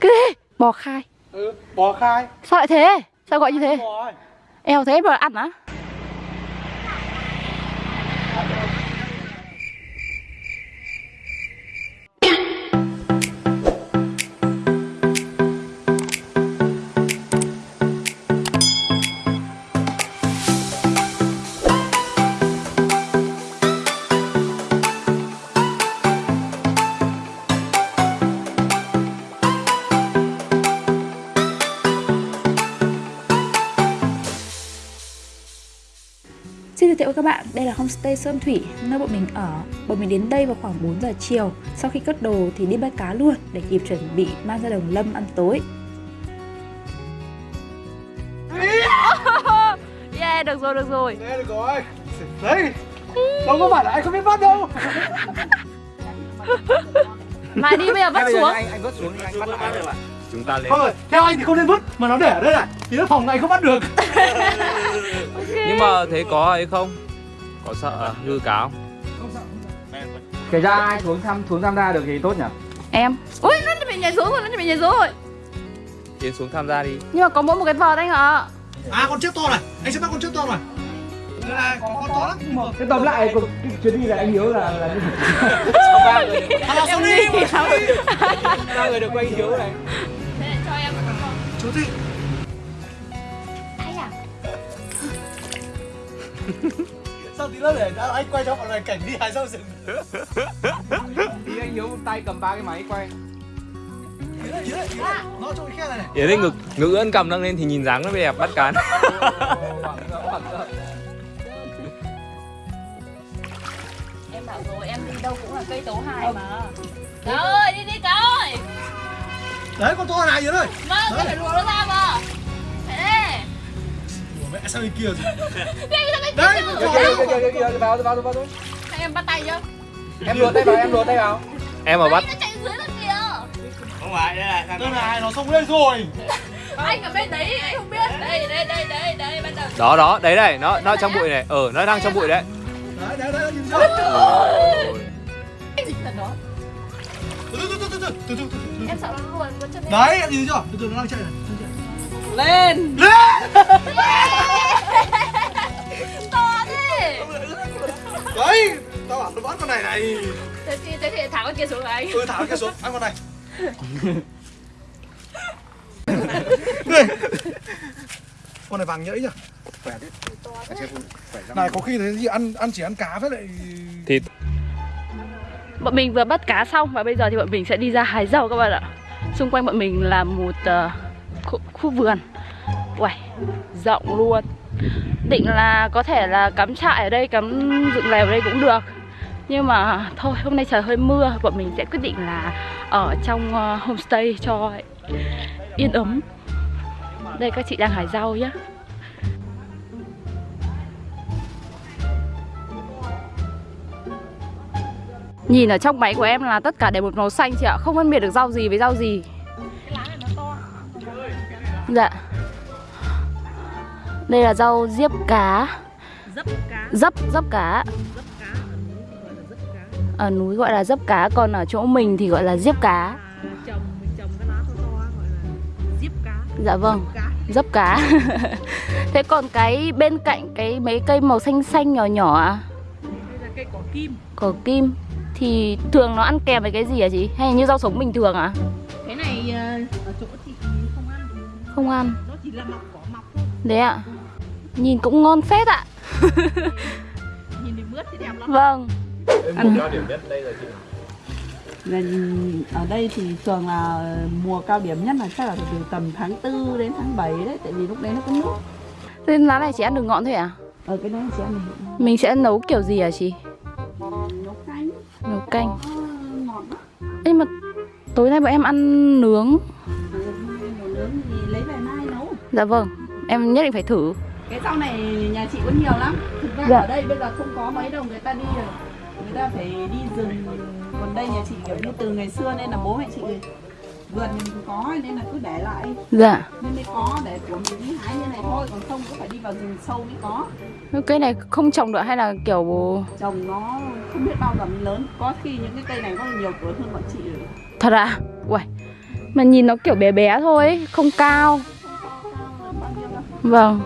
Cái gì? Bò khai Ừ, bò khai Sao lại thế? Sao gọi như thế? Eo thế mà ăn á? Xin với các bạn, đây là homestay Sơn Thủy, nơi bọn mình ở. Bọn mình đến đây vào khoảng 4 giờ chiều. Sau khi cất đồ thì đi bắt cá luôn để kịp chuẩn bị mang ra đồng lâm ăn tối. Yeah, được rồi, được rồi. Thế được rồi Đấy Đâu có phải là anh không biết bắt đâu Mai đi bây giờ bắt xuống. anh anh vớt xuống anh bắt được ạ chúng ta lên Không rồi, theo anh thì không nên vứt Mà nó để ở đây này Thì nó phòng này không bắt được nhưng mà thế có ấy không có sợ hư cáo Kể ra ai xuống thăm xuống tham gia được thì tốt nhỉ? Em. Ui, nó bị nhảy xuống rồi, nó bị nhảy xuống rồi. tiến xuống tham gia đi Nhưng mà có mỗi một cái vợt anh ạ. À con chiếc to này Anh sẽ bắt con chiếc to này Đây này, có con to lắm Thế tóm lại cuộc cái chuyến đi là anh Hiếu là là ba người nào xuống đi ba người được quay hiếu này cho em Chú thị Ai à? Sao tí nữa để anh quay cho mọi người cảnh đi hái rau rừng thì anh Hiếu tay cầm ba cái máy quay. Cái yến lên ngực ngực ưỡn cầm nâng lên thì nhìn dáng nó đẹp bắt cán Em bảo rồi, em đi đâu cũng là cây tấu hài mà. Cáo ơi, đi đi Cáo ơi. Đấy con to này dưới đây Vâng, tôi phải đùa nó ra mà. Mẹ sao bên kia rồi Đấy, cái kìa, kia Kìa kìa kìa kìa vào vào vào vào. Em bắt tay chưa? Em luồn tay vào em luồn tay vào. em mà bắt Nó chạy dưới là kìa. Đây này, nó xong đây rồi Anh ở bên đấy, anh không biết. Đây, đây, đây, đây, đây, bắt đầu. đó đó đấy này nó nó trong bụi này ờ nó đang trong bụi đấy Đấy, đấy, đấy, nhìn chưa Cái gì thật đó? Từ từ, từ từ, từ từ, từ từ, từ Em sợ nó luồn luôn chân. Đấy, nhìn chưa? Từ từ nó đang chạy này Lên. Lên. To thế. Đấy, tao bảo nó bắt con này này. Thế thì, thế thì thả con kia xuống anh. Ừ, thả cái kia xuống, ăn con này. Con này vàng nhẫy nhỉ? Khỏe đấy Này, có khi thế gì ăn ăn chỉ ăn cá với lại thịt. Bọn mình vừa bắt cá xong và bây giờ thì bọn mình sẽ đi ra hái dầu các bạn ạ. Xung quanh bọn mình là một ờ, khu, vườn. Uầy, rộng luôn. Định là có thể là cắm trại ở đây, cắm dựng lều ở đây cũng được. Nhưng mà thôi, hôm nay trời hơi mưa Bọn mình sẽ quyết định là ở trong uh, homestay cho yên ấm. Đây các chị đang hái rau nhá. Nhìn ở trong máy của em là tất cả đều một màu xanh chị ạ Không phân biệt được rau gì với rau gì. Dạ. Đây là rau diếp cá. Dấp cá. Dấp, dấp cá. Ở núi gọi là dấp cá. Còn ở chỗ mình thì gọi là diếp cá. À, trồng mình trồng cái lá to to gọi là diếp cá. Dạ vâng. Dấp cá. Thế còn cái bên cạnh cái mấy cây màu xanh xanh nhỏ nhỏ à đây là cây cỏ kim. Cỏ kim. Thì thường nó ăn kèm với cái gì hả chị? Hay như rau sống bình thường à? cái này ờ, ở chỗ ăn Không ăn. Nó chỉ là mọc cỏ mọc thôi Đấy ạ. Nhìn cũng ngon phết ạ. Nhìn thì mướt thì đẹp lắm Vâng. Em cho điểm nhất đây là chị Là ở đây thì thường là mùa cao điểm nhất là chắc là từ tầm tháng 4 đến tháng 7 đấy Tại vì lúc đấy nó có nước. Thế lá này chỉ ăn được ngọn thôi à? Ở cái đấy sẽ ăn được Mình sẽ nấu kiểu gì hả chị? nấu canh. Nấu canh. Đó Ê mà tối nay bọn em ăn nướng thì lấy về mai nấu. Dạ vâng Em nhất định phải thử. Cái rau này nhà chị có nhiều lắm. Thực ra Dạ. ở đây bây giờ không có mấy đâu người ta đi rồi. Người ta phải đi rừng. Còn đây nhà chị kiểu như từ ngày xưa nên là bố mẹ chị Vườn mình có nên là cứ để lại. Dạ. Nên mới có để của mình đi hái như này thôi Còn không cũng phải đi vào rừng sâu mới có. Cái này không trồng được hay là kiểu trồng nó không biết bao giờ mới lớn. Có khi những cái cây này có nhiều tuổi hơn bọn chị rồi. Thật à? Uầy Mà nhìn nó kiểu bé bé thôi ấy, Không cao. Vâng.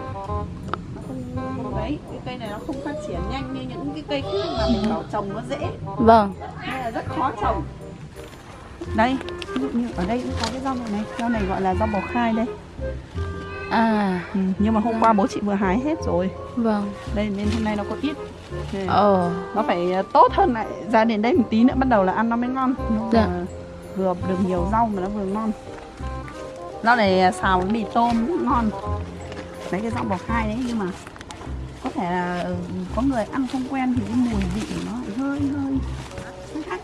Đấy cái cây này nó không phát triển nhanh như những cái cây khác mà mình bảo trồng nó dễ. Vâng. Nên là rất khó trồng. Đây ví dụ như ở đây cũng có cái rau này rau này gọi là rau bò khai đây. À. Ừ, nhưng mà hôm qua bố chị vừa hái hết rồi. Vâng. Đây nên hôm nay nó có ít. Ờ. nó phải ờ, tốt hơn lại ra đến đây một tí nữa bắt đầu là ăn nó mới ngon. Nó Dạ. là vừa được nhiều rau mà nó vừa ngon. Rau này xào với mì tôm cũng ngon. Đấy cái rau bò khai đấy nhưng mà có thể là ừ, có người ăn không quen thì cái mùi vị của nó hơi hơi hơi khác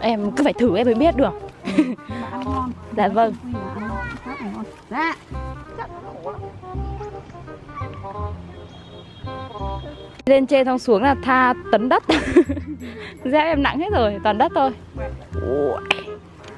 Em cứ phải thử em mới biết được. Ăn ngon. Dạ vâng. Khác ngon dạ. Lên trên xong xuống là tha tấn đất. Dép em nặng hết rồi, toàn đất thôi. Ui.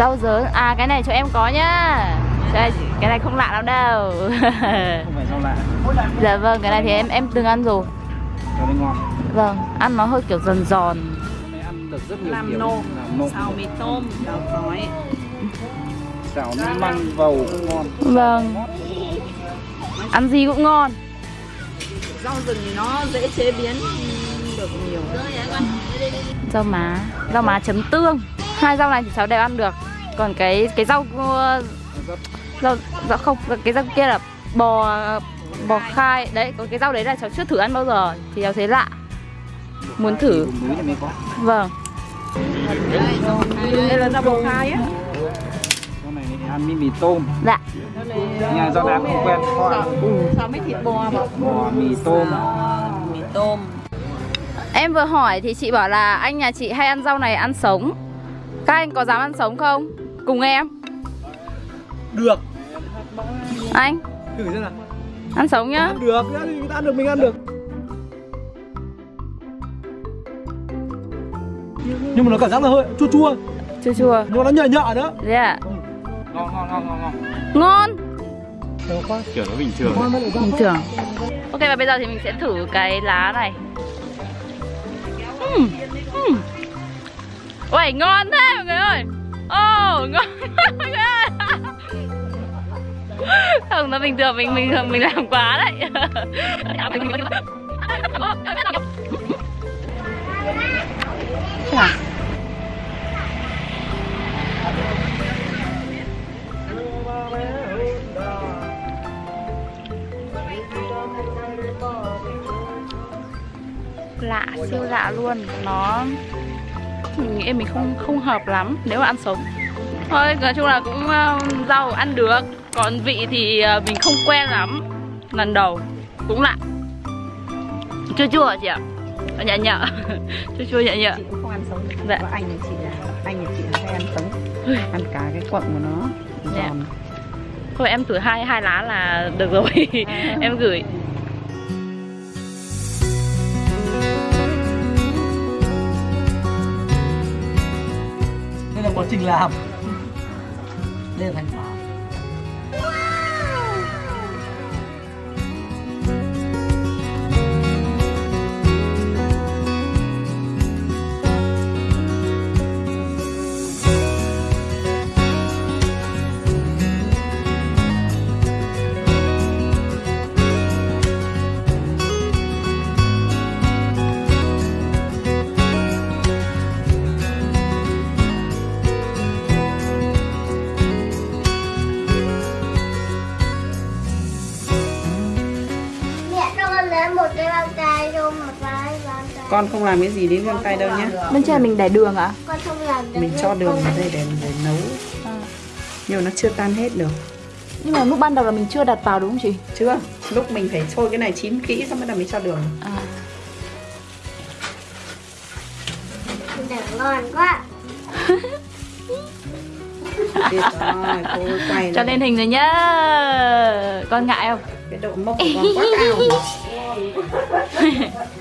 Rau dớn, à cái này cho em có nhá. Đây, cái này không lạ lắm đâu. Không phải rau lạ. Dạ vâng, cái này thì em em từng ăn rồi. Cho nên ngon. Vâng, ăn nó hơi kiểu giòn giòn. Ăn được rất nhiều làm kiểu Làm nộm xào mì tôm đào tỏi Xào nước măng vầu cũng ngon. Vâng. Ăn gì cũng ngon. Rau rừng thì nó dễ chế biến được nhiều. Rau má, rau má chấm tương. Hai rau này thì cháu đều ăn được Còn cái cái rau uh, rau, rau không, cái rau kia là bò bò khai. Đấy, còn cái rau đấy là cháu chưa thử ăn bao giờ Thì cháu thấy lạ. Muốn thử. Vâng. Đây là rau bò khai á. Ăn mì tôm. Dạ. Nhà rau đám không quen. Xào mấy thịt bò bò Bò mì tôm. Mì tôm. Em vừa hỏi thì chị bảo là anh nhà chị hay ăn rau này ăn sống. Các anh có dám ăn sống không? Cùng em. Được. Anh. Thử xem nào. Ăn sống nhá. Ăn được, người ta ăn được mình ăn được. Nhưng mà nó cảm giác là hơi chua chua. Chua chua. Nhưng mà nó nhợ nhợ nữa. Thế à? Ngon ngon ngon ngon ngon. Ngon. Kiểu nó bình thường. Bình thường. Ok và bây giờ thì mình sẽ thử cái lá này. Uhm. Uhm. Uầy ngon thế mọi người ơi Oh ngon Không nó bình thường mình mình mình làm quá đấy mình nghĩ mình không không hợp lắm nếu mà ăn sống. Thôi nói chung là cũng uh, rau ăn được. Còn vị thì uh, mình không quen lắm. Lần đầu cũng lạ. Chua chua chị ạ. Nhẹ nhẹ. Chua chua nhẹ nhẹ. Chị cũng không ăn sống. Dạ. Có anh nhà chị là anh nhà chị là hay ăn sống. Ăn cả cái quận của nó. Dạ. giòn. Thôi em thử hai hai lá là được rồi. Em gửi trình làm Đây là thành quả con không làm cái gì đến găng tay đâu nhá bên trên mình để đường ạ. Con không làm mình cho đường vào đây để để nấu. Nhưng mà nó chưa tan hết được. Nhưng mà lúc ban đầu là mình chưa đặt vào đúng không chị? Chưa. Lúc mình phải sôi cái này chín kỹ xong bắt đầu mới cho đường. À. Ngon quá. Tuyệt rồi, cô quay Cho lên. lên hình rồi nhá. Con ngại không? cái độ mốc của con quá cao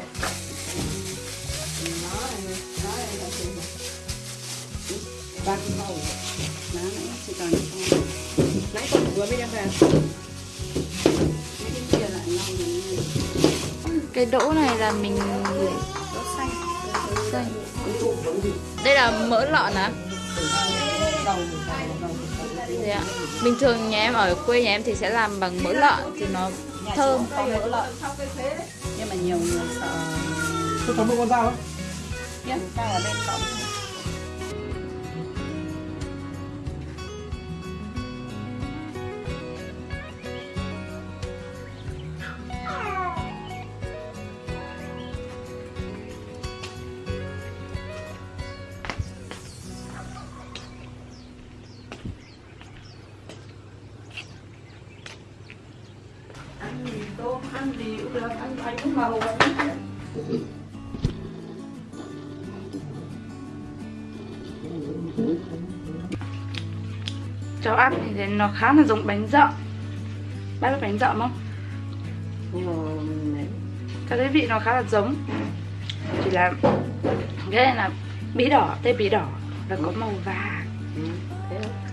Bác màu Má nãy chỉ còn Nãy con vừa mới đem về. Cái kia lại lau rồi Cái đỗ này là mình Đỗ xanh. Xanh. Đây là mỡ lợn Thế ạ. Bình thường nhà em ở quê nhà em thì sẽ làm bằng mỡ lợn thì nó thơm. Không mỡ lợn. Nhưng mà nhiều người sợ. Tôi có một con dao không? Biết sao ở bên cộng Cháu ăn thì nó khá là giống bánh dợ. Bác biết bánh dợ không? Cháu thấy vị nó khá là giống. Chỉ là Cái này là bí đỏ, tê bí đỏ. Và có màu vàng. À,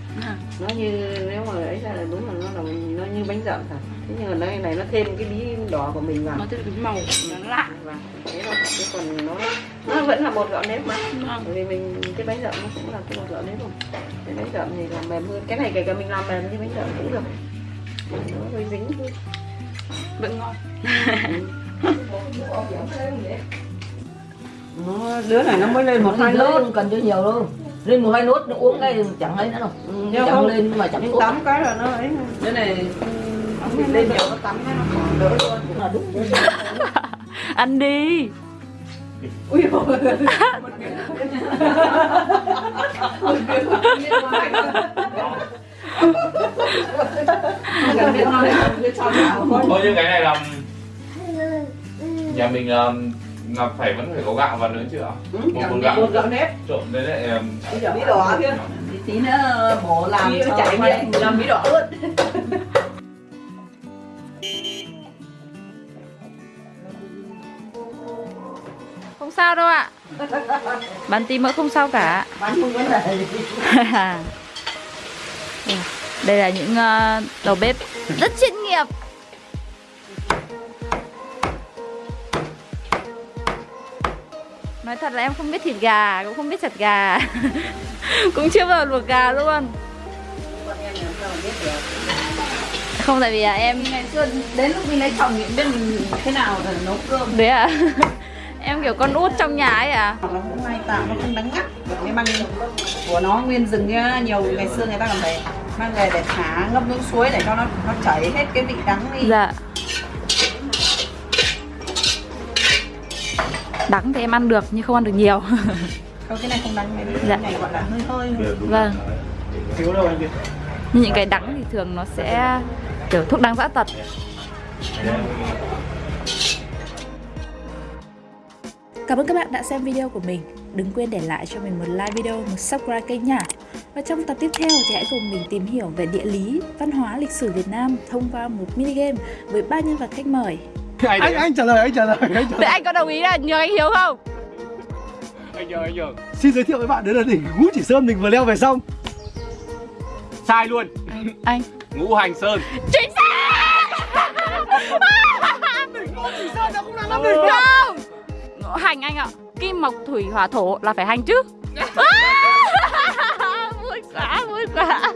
nó như nếu mà ấy ra là đúng là nó là nó như bánh dặm thật. Thế nhưng mà nó này nó thêm cái bí đỏ của mình vào. Nó thêm cái màu nó lạ. Và thế thôi chứ còn nó nó vẫn là một gạo nếp mà. Vâng. bởi vì mình cái bánh dặm nó cũng là cái một gạo nếp rồi cái bánh dặm thì còn mềm hơn. Cái này kể cả mình làm mềm như bánh dặm cũng được. Nó hơi dính thôi. Vẫn ngon. Nó đứa này nó mới lên một hai không cần cho nhiều đâu lên một hai nốt nó uống ngay chẳng ấy nữa đâu nhưng chẳng không lên nhưng mà chẳng uống tắm cái là nó ấy cái này lên nhiều nó tắm cái nó còn đỡ luôn cũng là đúng Ăn đi ui dồi Thôi như cái này là nhà mình là, là phải vẫn phải có gạo vào nữa chứ ạ? Một con gạo một gạo nếp. Trộn đấy lại um, bí đỏ kia. thì tí nữa bố làm Bí cho chảy miệng. làm bí đỏ luôn. Không sao đâu ạ. Bán tí mỡ không sao cả. Bán không vấn đề gì Đây là những ờ, đầu bếp rất chuyên nghiệp Nói thật là em không biết thịt gà, cũng không biết chặt gà. Cũng chưa bao giờ luộc gà luôn. Không tại vì là em ngày xưa đến lúc mình lấy chồng thì biết mình thế nào để nấu cơm. Đấy à? Em kiểu con út trong nhà ấy à? Là cũng may tạo nó không đắng ngắt cái măng của nó nguyên rừng nhá nhiều ngày xưa người ta còn phải mang về để thả ngâm nước suối để cho nó nó chảy hết cái vị đắng đi. Dạ Đắng thì em ăn được nhưng không ăn được nhiều Thôi cái này không đắng cái Dạ. này gọi là hơi hơi. Vâng Thiếu đâu anh kia Nhưng những cái đắng thì thường nó sẽ kiểu thuốc đắng dã tật Cảm ơn các bạn đã xem video của mình. Đừng quên để lại cho mình một like video, một subscribe kênh nha. Và trong tập tiếp theo thì hãy cùng mình tìm hiểu về địa lý, văn hóa, lịch sử Việt Nam thông qua một mini game với ba nhân vật khách mời. Anh anh trả lời anh trả lời anh trả Thế lời. anh có đồng ý là nhường anh Hiếu không? anh nhờ anh nhờ. Xin giới thiệu với bạn đấy là đỉnh Ngũ Chỉ Sơn mình vừa leo về xong. Sai luôn. Anh ngũ hành sơn. Chính xác! Chỉ Sơn nó cũng là năm Không! Hành anh ạ Kim mộc thủy hỏa thổ là phải hành chứ. Vui quá vui quá